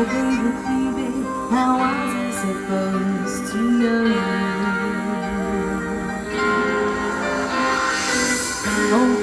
How? How was I supposed to know? Oh,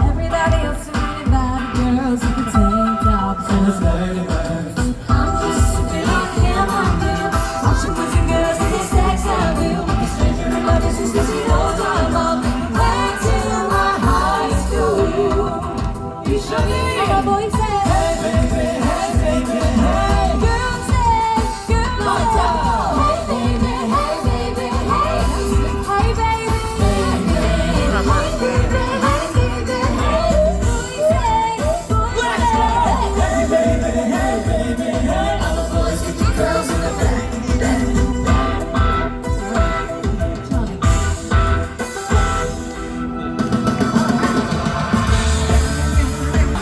Everybody else who needed bad girls with the tank tops and the